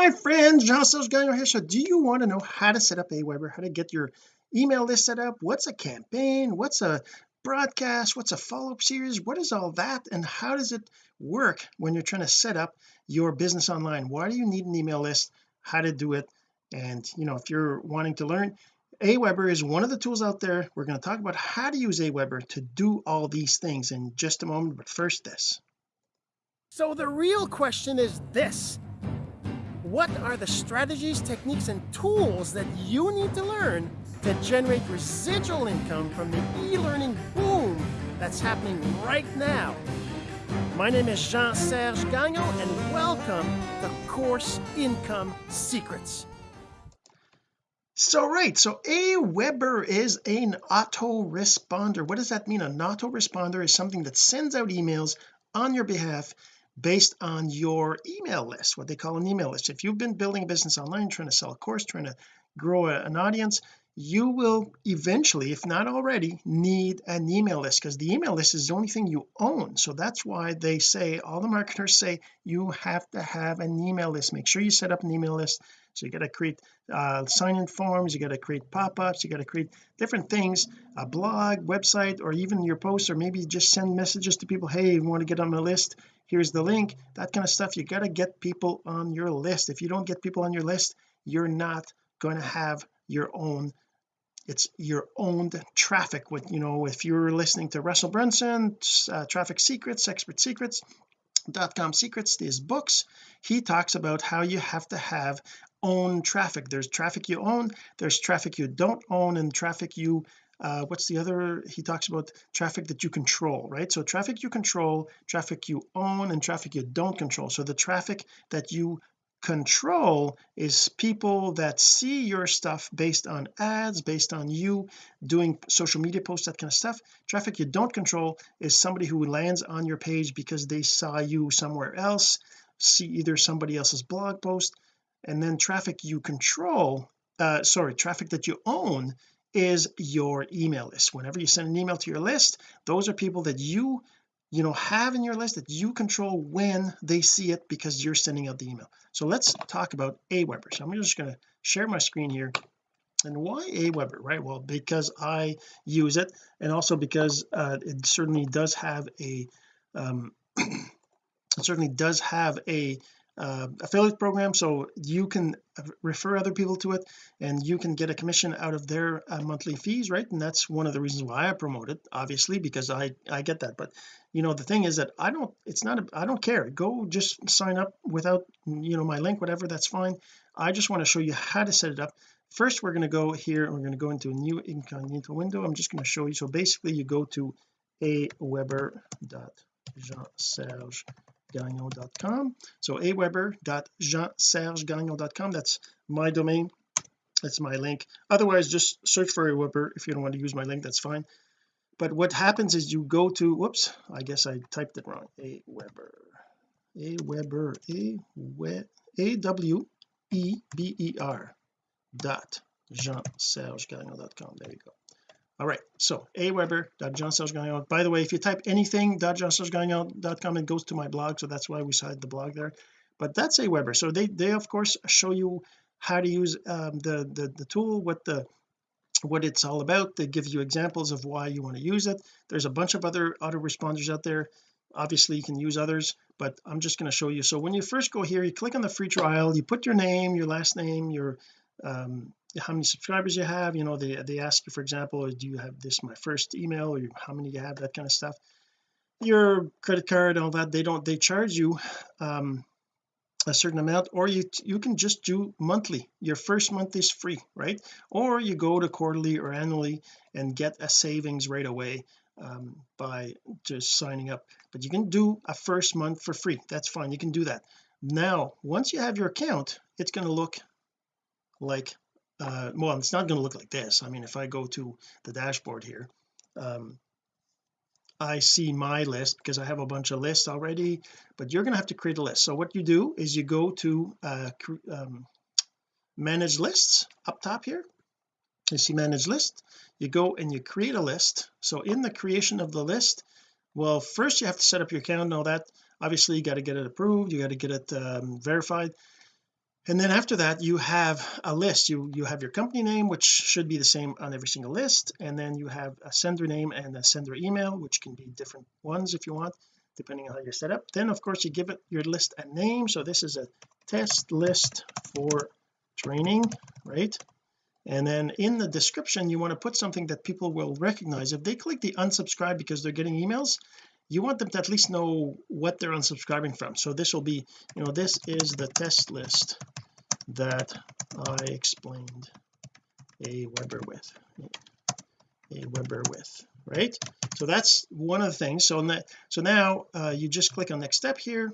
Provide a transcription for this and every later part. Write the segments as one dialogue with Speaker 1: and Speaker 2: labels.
Speaker 1: my friends Jean-Serge Gagnon here. So do you want to know how to set up Aweber? How to get your email list set up? What's a campaign? What's a broadcast? What's a follow-up series? What is all that? And how does it work when you're trying to set up your business online? Why do you need an email list? How to do it? And you know if you're wanting to learn Aweber is one of the tools out there. We're going to talk about how to use Aweber to do all these things in just a moment but first this.
Speaker 2: So the real question is this what are the strategies techniques and tools that you need to learn to generate residual income from the e-learning boom that's happening right now? My name is Jean-Serge Gagnon and welcome to Course Income Secrets.
Speaker 1: So right so Aweber is an autoresponder. What does that mean? An autoresponder is something that sends out emails on your behalf based on your email list what they call an email list. If you've been building a business online trying to sell a course trying to grow an audience you will eventually if not already need an email list because the email list is the only thing you own. So that's why they say all the marketers say you have to have an email list. Make sure you set up an email list so you got to create uh, sign-in forms you got to create pop-ups you got to create different things a blog website or even your posts or maybe just send messages to people hey you want to get on my list. Here's the link. That kind of stuff you got to get people on your list. If you don't get people on your list you're not going to have your own it's your owned traffic with you know if you're listening to Russell Brunson uh, traffic secrets expert secrets dot com secrets these books he talks about how you have to have own traffic. There's traffic you own there's traffic you don't own and traffic you uh, what's the other he talks about traffic that you control right? So traffic you control traffic you own and traffic you don't control. So the traffic that you control is people that see your stuff based on ads based on you doing social media posts that kind of stuff. Traffic you don't control is somebody who lands on your page because they saw you somewhere else see either somebody else's blog post and then traffic you control uh sorry traffic that you own is your email list. Whenever you send an email to your list those are people that you you know have in your list that you control when they see it because you're sending out the email. So let's talk about Aweber. So I'm just going to share my screen here. And why Aweber right? Well because I use it and also because uh, it certainly does have a um, it certainly does have a uh, affiliate program so you can refer other people to it and you can get a commission out of their uh, monthly fees right? And that's one of the reasons why I promote it obviously because I I get that. But you know the thing is that I don't it's not I don't care. Go just sign up without you know my link whatever that's fine. I just want to show you how to set it up. First we're going to go here and we're going to go into a new incognito window. I'm just going to show you. So basically you go to a weber.jean-serge gagnon.com so aweber.jean-serge-gagnon.com that's my domain. That's my link. Otherwise just search for Aweber if you don't want to use my link. That's fine. But what happens is you go to whoops I guess I typed it wrong. Aweber a Weber. A a w e b e r dot jean-serge-gagnon.com there you go all right so aweber.jean-serge-gagnon by the way if you type anything .jean-serge-gagnon.com it goes to my blog so that's why we cited the blog there. But that's Aweber. So they they of course show you how to use um, the, the the tool what the what it's all about. They give you examples of why you want to use it. There's a bunch of other autoresponders out there. Obviously you can use others but I'm just going to show you. So when you first go here you click on the free trial you put your name your last name your um, how many subscribers you have you know they they ask you for example do you have this my first email or how many you have that kind of stuff. Your credit card all that they don't they charge you um a certain amount or you you can just do monthly. Your first month is free right? Or you go to quarterly or annually and get a savings right away um, by just signing up. But you can do a first month for free. That's fine you can do that. Now once you have your account it's going to look like uh, well it's not going to look like this. I mean if I go to the dashboard here um, I see my list because I have a bunch of lists already but you're going to have to create a list. So what you do is you go to uh, um, manage lists up top here. You see manage list. You go and you create a list. So in the creation of the list well first you have to set up your account and all that. Obviously you got to get it approved. You got to get it um, verified and then after that you have a list. You you have your company name which should be the same on every single list. And then you have a sender name and a sender email which can be different ones if you want depending on how you're set up. Then of course you give it your list a name. So this is a test list for training right? And then in the description you want to put something that people will recognize. If they click the unsubscribe because they're getting emails you want them to at least know what they're unsubscribing from. So this will be you know this is the test list that I explained Aweber with Aweber with right? So that's one of the things. So that so now uh, you just click on next step here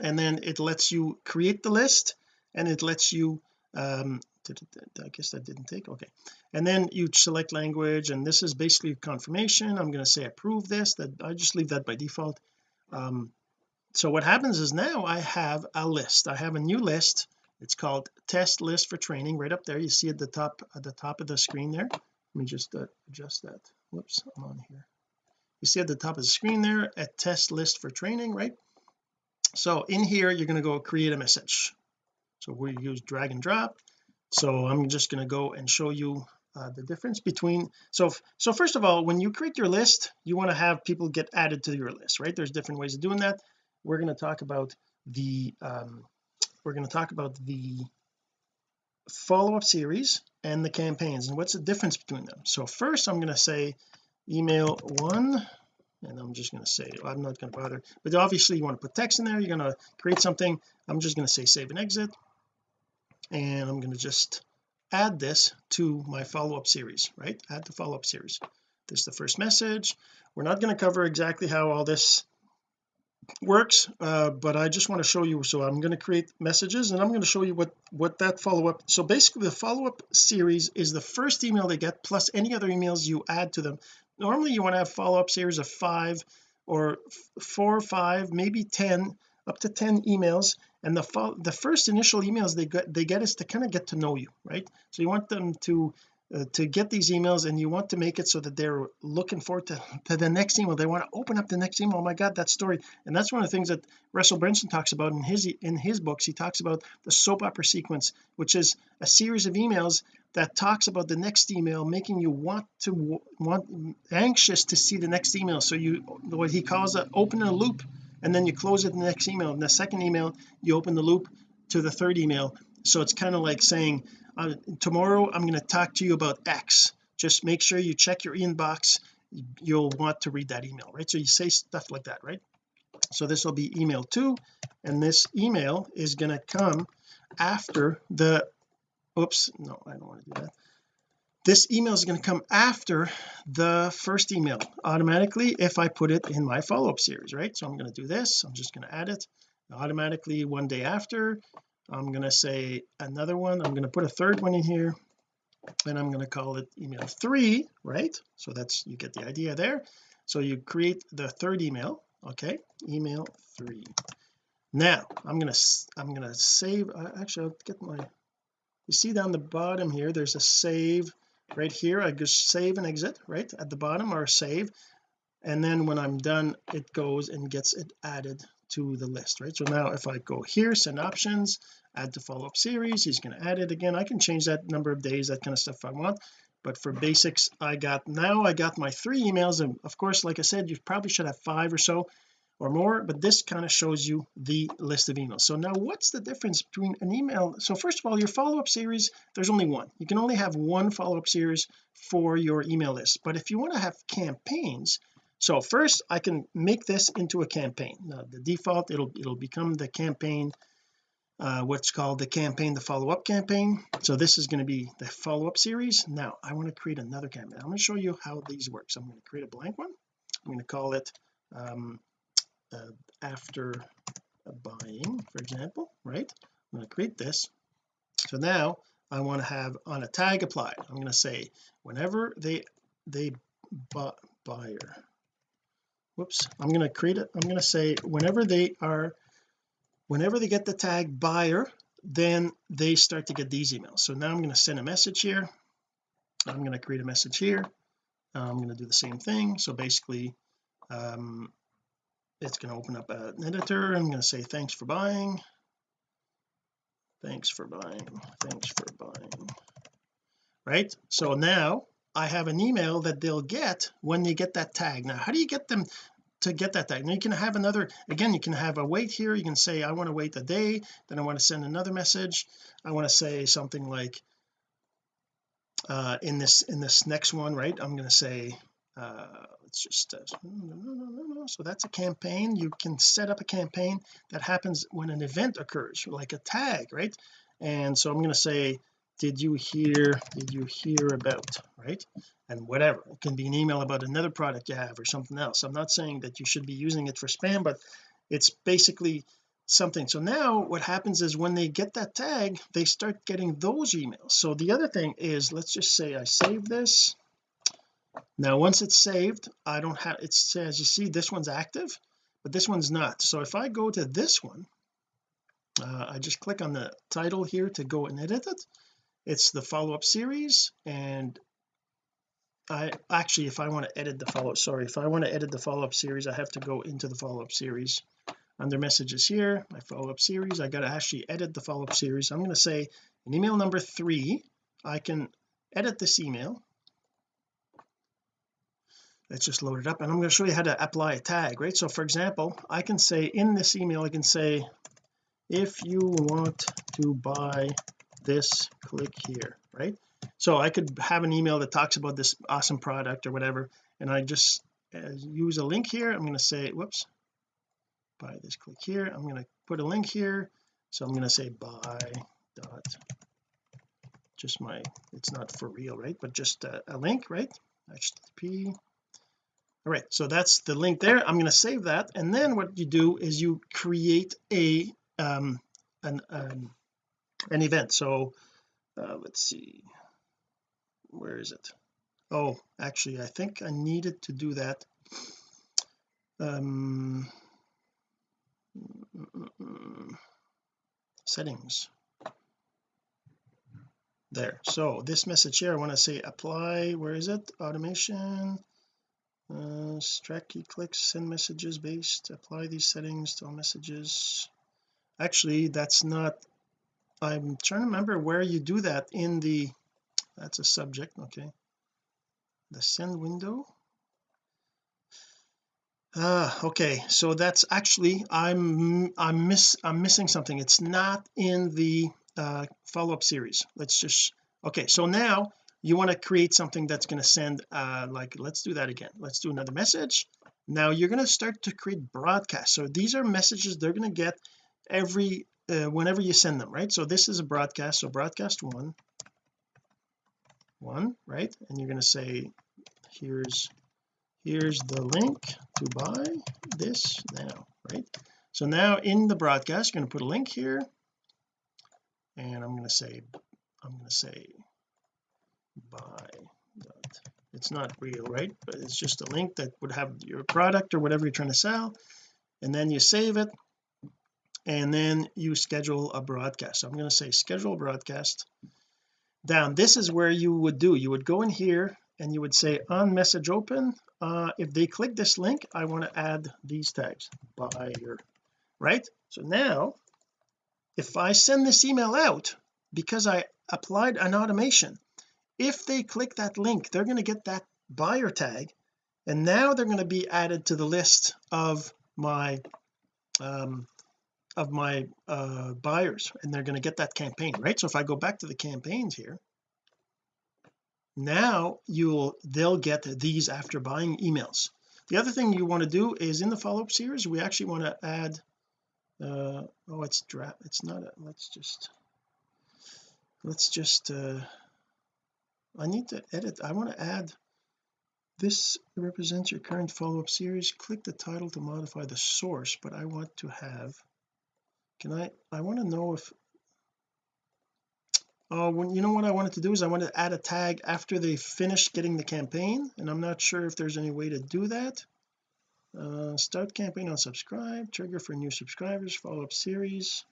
Speaker 1: and then it lets you create the list and it lets you um I guess that didn't take okay. And then you select language and this is basically confirmation I'm going to say approve this that I just leave that by default. Um so what happens is now I have a list I have a new list it's called test list for training right up there you see at the top at the top of the screen there? Let me just uh, adjust that whoops I'm on here. You see at the top of the screen there a test list for training right? So in here you're going to go create a message. So we use drag and drop so I'm just going to go and show you uh, the difference between so so first of all when you create your list you want to have people get added to your list right? There's different ways of doing that. We're going to talk about the um we're going to talk about the follow-up series and the campaigns and what's the difference between them. So first I'm going to say email one and I'm just going to say I'm not going to bother but obviously you want to put text in there you're going to create something. I'm just going to say save and exit and I'm going to just add this to my follow-up series right? Add the follow-up series. This is the first message. We're not going to cover exactly how all this works uh, but I just want to show you so I'm going to create messages and I'm going to show you what what that follow-up so basically the follow-up series is the first email they get plus any other emails you add to them. Normally you want to have follow-up series of five or four five maybe ten up to 10 emails and the the first initial emails they get they get is to kind of get to know you right? So you want them to uh, to get these emails and you want to make it so that they're looking forward to, to the next email. They want to open up the next email. Oh my god that story. And that's one of the things that Russell Brunson talks about in his in his books. He talks about the soap opera sequence which is a series of emails that talks about the next email making you want to want anxious to see the next email. So you what he calls a open a loop and then you close it in the next email. In the second email you open the loop to the third email. So it's kind of like saying uh, tomorrow I'm going to talk to you about X. Just make sure you check your inbox. You'll want to read that email right? So you say stuff like that right? So this will be email two and this email is going to come after the oops no I don't want to do that this email is going to come after the first email automatically if I put it in my follow-up series right? So I'm going to do this. I'm just going to add it automatically one day after. I'm going to say another one. I'm going to put a third one in here. And I'm going to call it email three right? So that's you get the idea there. So you create the third email okay? Email three. Now I'm going to I'm going to save uh, actually I'll get my you see down the bottom here there's a save right here I just save and exit right? At the bottom or save. And then when I'm done it goes and gets it added to the list right? So now if I go here send options add to follow-up series he's going to add it again. I can change that number of days that kind of stuff if I want. But for basics I got now I got my three emails and of course like I said you probably should have five or so or more but this kind of shows you the list of emails. So now what's the difference between an email so first of all your follow-up series there's only one. You can only have one follow-up series for your email list. But if you want to have campaigns so first I can make this into a campaign. Now the default it'll it'll become the campaign uh, what's called the campaign the follow-up campaign. So this is going to be the follow-up series. Now I want to create another campaign. I'm going to show you how these work. So I'm going to create a blank one. I'm going to call it um, uh, after buying for example right? I'm going to create this. So now I want to have on a tag applied I'm going to say whenever they they buy buyer whoops I'm going to create it I'm going to say whenever they are whenever they get the tag buyer then they start to get these emails. So now I'm going to send a message here I'm going to create a message here I'm going to do the same thing. So basically um, it's going to open up an editor. I'm going to say thanks for buying. Thanks for buying. Thanks for buying. Right? So now I have an email that they'll get when they get that tag. Now how do you get them to get that tag? Now you can have another again you can have a wait here. You can say I want to wait a day. Then I want to send another message. I want to say something like uh in this in this next one right? I'm going to say uh let's just so that's a campaign. You can set up a campaign that happens when an event occurs like a tag right? And so I'm going to say did you hear did you hear about right? And whatever. It can be an email about another product you have or something else. I'm not saying that you should be using it for spam but it's basically something. So now what happens is when they get that tag they start getting those emails. So the other thing is let's just say I save this now once it's saved I don't have it says you see this one's active but this one's not. So if I go to this one uh, I just click on the title here to go and edit it. It's the follow-up series and I actually if I want to edit the follow sorry if I want to edit the follow-up series I have to go into the follow-up series. Under messages here my follow-up series I got to actually edit the follow-up series. I'm going to say in email number three I can edit this email let's just load it up and I'm going to show you how to apply a tag right? So for example I can say in this email I can say if you want to buy this click here right? So I could have an email that talks about this awesome product or whatever and I just uh, use a link here. I'm going to say whoops. Buy this click here. I'm going to put a link here. So I'm going to say buy dot just my it's not for real right? But just a, a link right? Http all right so that's the link there. I'm going to save that and then what you do is you create a um an um, an event. So uh, let's see where is it? Oh actually I think I needed to do that. Um settings. There so this message here I want to say apply where is it? Automation uh track key clicks send messages based apply these settings to all messages. Actually that's not I'm trying to remember where you do that in the that's a subject okay. The send window. Ah okay so that's actually I'm I'm miss I'm missing something. It's not in the uh, follow-up series. Let's just okay so now you want to create something that's going to send uh like let's do that again. Let's do another message. Now you're going to start to create broadcasts. So these are messages they're going to get every uh, whenever you send them right? So this is a broadcast. So broadcast one. One right? And you're going to say here's here's the link to buy this now right? So now in the broadcast you're going to put a link here. And I'm going to say I'm going to say buy it's not real right? But it's just a link that would have your product or whatever you're trying to sell and then you save it and then you schedule a broadcast. So I'm going to say schedule broadcast. Down this is where you would do you would go in here and you would say on message open uh if they click this link I want to add these tags buyer right? So now if I send this email out because I applied an automation if they click that link they're going to get that buyer tag and now they're going to be added to the list of my um of my uh buyers and they're going to get that campaign right? So if I go back to the campaigns here now you'll they'll get these after buying emails. The other thing you want to do is in the follow-up series we actually want to add uh oh it's draft it's not a, let's just let's just uh I need to edit I want to add this represents your current follow-up series. Click the title to modify the source but I want to have can I I want to know if oh when you know what I wanted to do is I want to add a tag after they finish getting the campaign and I'm not sure if there's any way to do that. Uh, start campaign on subscribe trigger for new subscribers follow-up series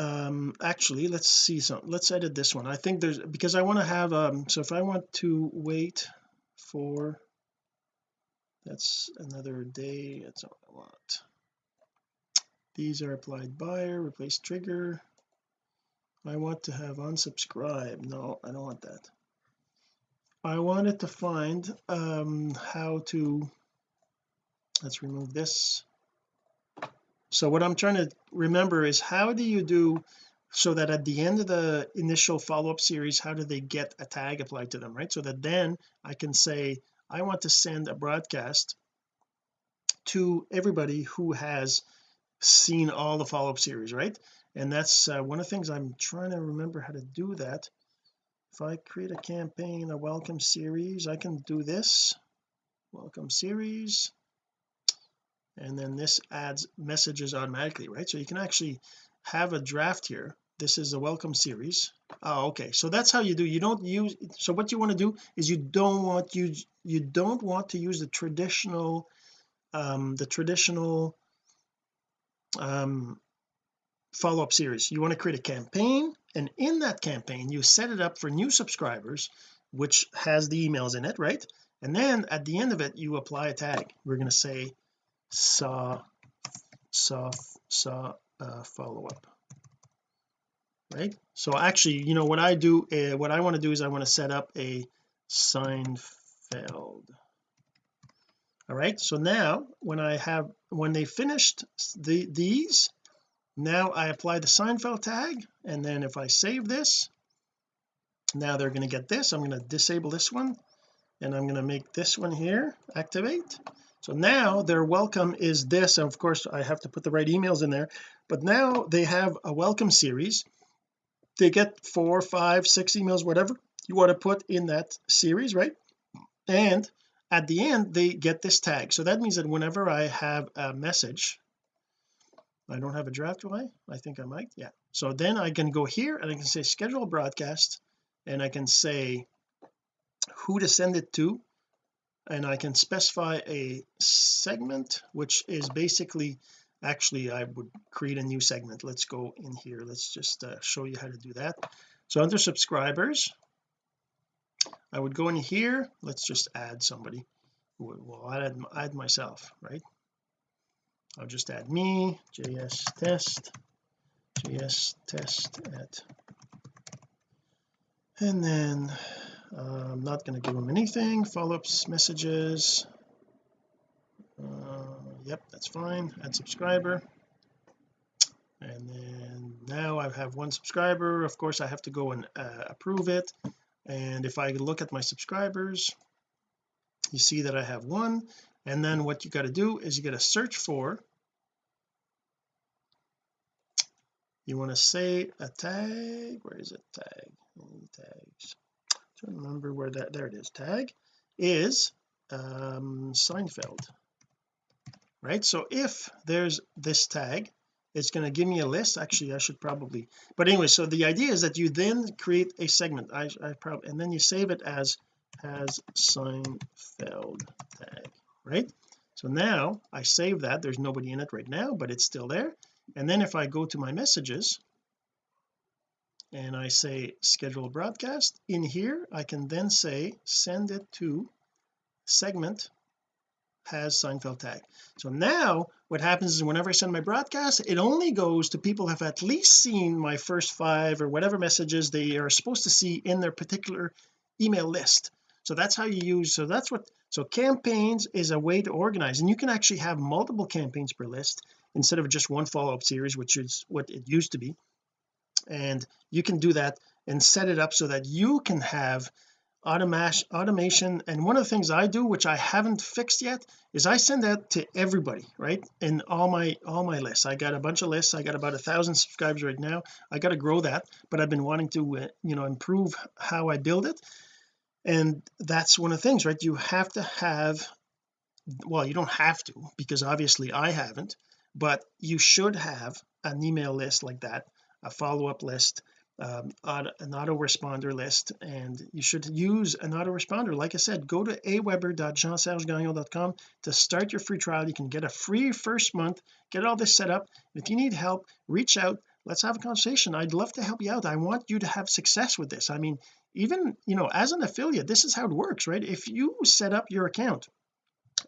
Speaker 1: um actually let's see some let's edit this one. I think there's because I want to have um so if I want to wait for that's another day that's all I want these are applied buyer replace trigger. I want to have unsubscribe. No I don't want that. I wanted to find um how to let's remove this so what I'm trying to remember is how do you do so that at the end of the initial follow-up series how do they get a tag applied to them right? So that then I can say I want to send a broadcast to everybody who has seen all the follow-up series right? And that's uh, one of the things I'm trying to remember how to do that. If I create a campaign a welcome series I can do this. Welcome series and then this adds messages automatically right? So you can actually have a draft here. This is a welcome series. Oh okay. So that's how you do you don't use so what you want to do is you don't want you you don't want to use the traditional um the traditional um follow-up series. You want to create a campaign and in that campaign you set it up for new subscribers which has the emails in it right? And then at the end of it you apply a tag. We're going to say saw saw saw uh, follow-up. Right? So actually you know what I do uh, what I want to do is I want to set up a Seinfeld all right so now when I have when they finished the these now I apply the Seinfeld tag and then if I save this now they're going to get this. I'm going to disable this one and I'm going to make this one here activate so now their welcome is this and of course I have to put the right emails in there but now they have a welcome series. They get four five six emails whatever you want to put in that series right? And at the end they get this tag. So that means that whenever I have a message I don't have a draft do I? I think I might yeah. So then I can go here and I can say schedule broadcast and I can say who to send it to and I can specify a segment which is basically actually I would create a new segment. Let's go in here. Let's just uh, show you how to do that. So under subscribers I would go in here. Let's just add somebody. Well I'll add, add myself right? I'll just add me js test js test at and then not going to give them anything. Follow-ups messages. Uh, yep that's fine. Add subscriber. And then now I have one subscriber. Of course I have to go and uh, approve it. And if I look at my subscribers you see that I have one. And then what you got to do is you got to search for you want to say a tag? Where is it? Tag. Tags trying to remember where that there it is. Tag is um Seinfeld right? So if there's this tag it's going to give me a list. Actually I should probably but anyway so the idea is that you then create a segment. I, I probably and then you save it as has Seinfeld tag right? So now I save that. There's nobody in it right now but it's still there. And then if I go to my messages and I say schedule broadcast. In here I can then say send it to segment has Seinfeld tag. So now what happens is whenever I send my broadcast it only goes to people who have at least seen my first five or whatever messages they are supposed to see in their particular email list. So that's how you use so that's what so campaigns is a way to organize. And you can actually have multiple campaigns per list instead of just one follow-up series which is what it used to be and you can do that and set it up so that you can have automation automation. And one of the things I do which I haven't fixed yet is I send that to everybody right in all my all my lists. I got a bunch of lists. I got about a thousand subscribers right now. I got to grow that but I've been wanting to uh, you know improve how I build it. And that's one of the things right? You have to have well you don't have to because obviously I haven't but you should have an email list like that a follow-up list um, an autoresponder list and you should use an autoresponder. Like I said go to aweber.jeansergegagnon.com to start your free trial. You can get a free first month get all this set up. If you need help reach out. Let's have a conversation. I'd love to help you out. I want you to have success with this. I mean even you know as an affiliate this is how it works right? If you set up your account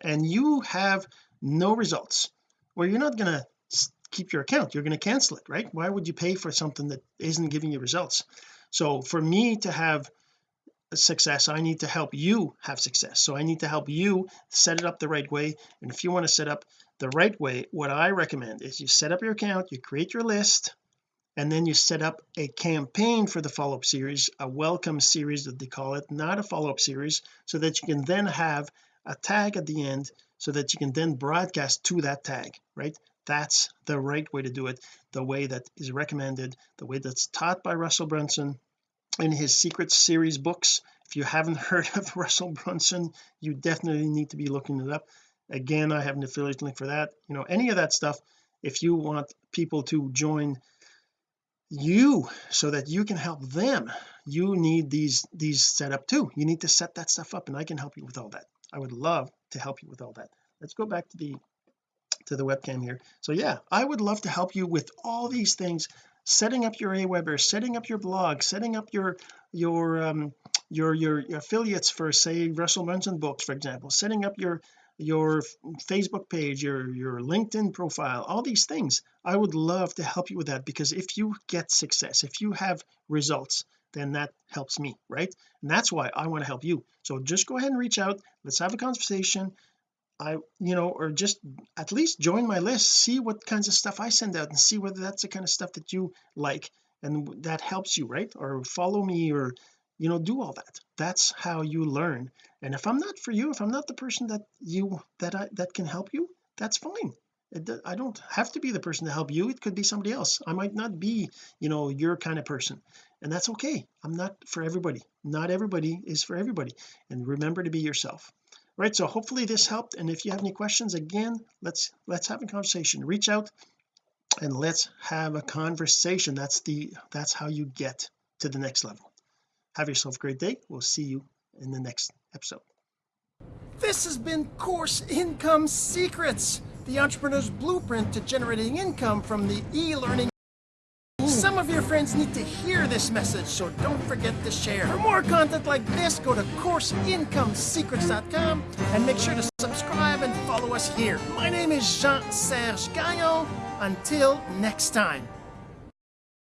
Speaker 1: and you have no results well you're not going to keep your account. You're going to cancel it right? Why would you pay for something that isn't giving you results? So for me to have success I need to help you have success. So I need to help you set it up the right way. And if you want to set up the right way what I recommend is you set up your account you create your list and then you set up a campaign for the follow-up series a welcome series that they call it not a follow-up series so that you can then have a tag at the end so that you can then broadcast to that tag right that's the right way to do it the way that is recommended the way that's taught by Russell Brunson. In his secret series books if you haven't heard of Russell Brunson you definitely need to be looking it up. Again I have an affiliate link for that you know any of that stuff if you want people to join you so that you can help them you need these these set up too. You need to set that stuff up and I can help you with all that. I would love to help you with all that. Let's go back to the to the webcam here. So yeah I would love to help you with all these things setting up your Aweber setting up your blog setting up your your um your your, your affiliates for say Russell Brunson books for example setting up your your Facebook page your your LinkedIn profile all these things. I would love to help you with that because if you get success if you have results then that helps me right? And that's why I want to help you. So just go ahead and reach out. Let's have a conversation I you know or just at least join my list see what kinds of stuff I send out and see whether that's the kind of stuff that you like and that helps you right? Or follow me or you know do all that. That's how you learn. And if I'm not for you if I'm not the person that you that I that can help you that's fine. It, I don't have to be the person to help you. It could be somebody else. I might not be you know your kind of person. And that's okay. I'm not for everybody. Not everybody is for everybody. And remember to be yourself right so hopefully this helped and if you have any questions again let's let's have a conversation. Reach out and let's have a conversation. That's the that's how you get to the next level. Have yourself a great day. We'll see you in the next episode.
Speaker 2: This has been course income secrets the entrepreneur's blueprint to generating income from the e-learning of your friends need to hear this message so don't forget to share. For more content like this go to courseincomesecrets.com and make sure to subscribe and follow us here. My name is Jean-Serge Gagnon. Until next time